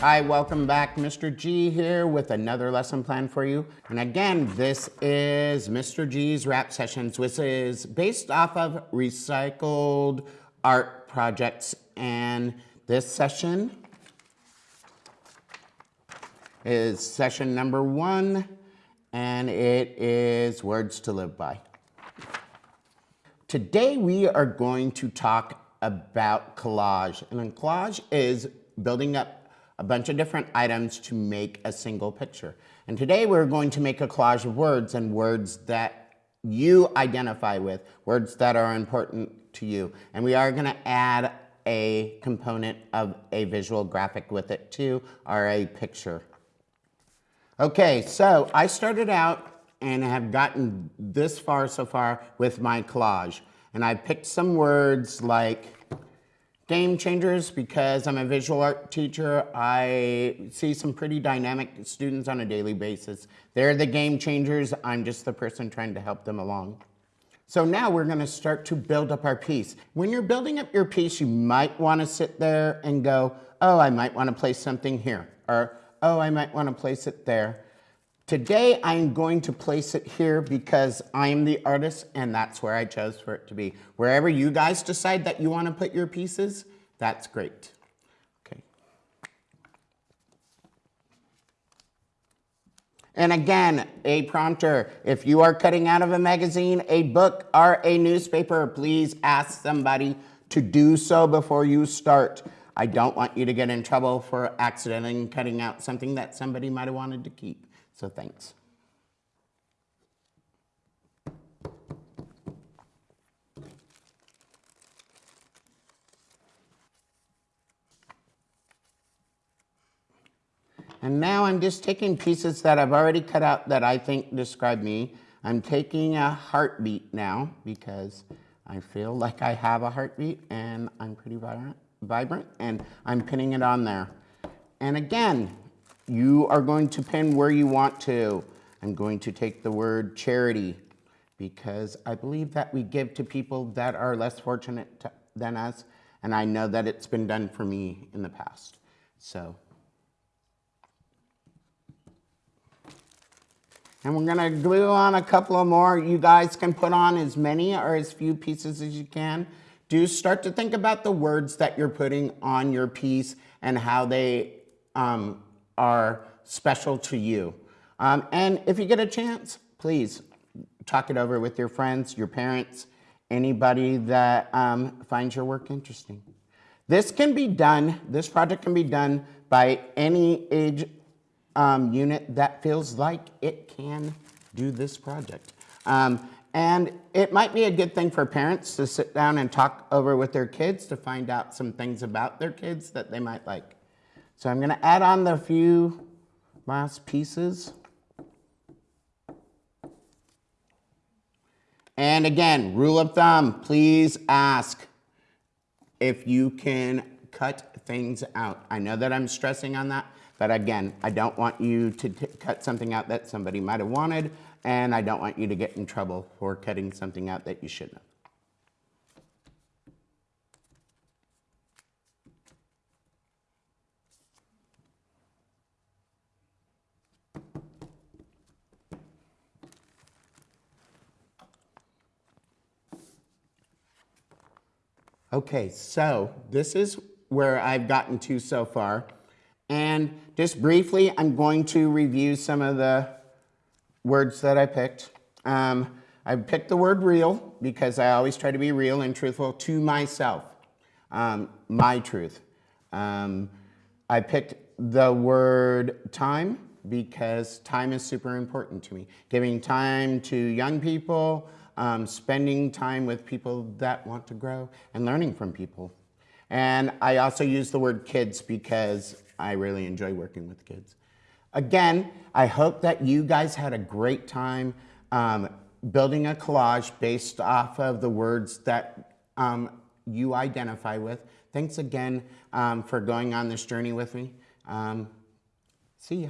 Hi, welcome back. Mr. G here with another lesson plan for you. And again, this is Mr. G's rap sessions, which is based off of recycled art projects. And this session is session number one, and it is words to live by. Today we are going to talk about collage. And collage is building up a bunch of different items to make a single picture. And today we're going to make a collage of words and words that you identify with, words that are important to you. And we are gonna add a component of a visual graphic with it too, or a picture. Okay, so I started out and have gotten this far so far with my collage. And I picked some words like Game changers because I'm a visual art teacher. I see some pretty dynamic students on a daily basis. They're the game changers. I'm just the person trying to help them along. So now we're gonna start to build up our piece. When you're building up your piece, you might wanna sit there and go, oh, I might wanna place something here, or oh, I might wanna place it there. Today, I'm going to place it here because I am the artist and that's where I chose for it to be. Wherever you guys decide that you want to put your pieces, that's great. Okay. And again, a prompter, if you are cutting out of a magazine, a book, or a newspaper, please ask somebody to do so before you start. I don't want you to get in trouble for accidentally cutting out something that somebody might have wanted to keep. So thanks. And now I'm just taking pieces that I've already cut out that I think describe me. I'm taking a heartbeat now because I feel like I have a heartbeat and I'm pretty vibrant, vibrant and I'm pinning it on there. And again, you are going to pin where you want to. I'm going to take the word charity because I believe that we give to people that are less fortunate to, than us, and I know that it's been done for me in the past. So, and we're gonna glue on a couple of more. You guys can put on as many or as few pieces as you can. Do start to think about the words that you're putting on your piece and how they um, are special to you. Um, and if you get a chance, please talk it over with your friends, your parents, anybody that um, finds your work interesting. This can be done, this project can be done by any age um, unit that feels like it can do this project. Um, and it might be a good thing for parents to sit down and talk over with their kids to find out some things about their kids that they might like. So I'm gonna add on the few last pieces. And again, rule of thumb, please ask if you can cut things out. I know that I'm stressing on that, but again, I don't want you to cut something out that somebody might have wanted, and I don't want you to get in trouble for cutting something out that you shouldn't have. Okay, so this is where I've gotten to so far. And just briefly, I'm going to review some of the words that I picked. Um, I picked the word real because I always try to be real and truthful to myself, um, my truth. Um, I picked the word time because time is super important to me. Giving time to young people, um, spending time with people that want to grow and learning from people. And I also use the word kids because I really enjoy working with kids. Again, I hope that you guys had a great time um, building a collage based off of the words that um, you identify with. Thanks again um, for going on this journey with me. Um, see ya.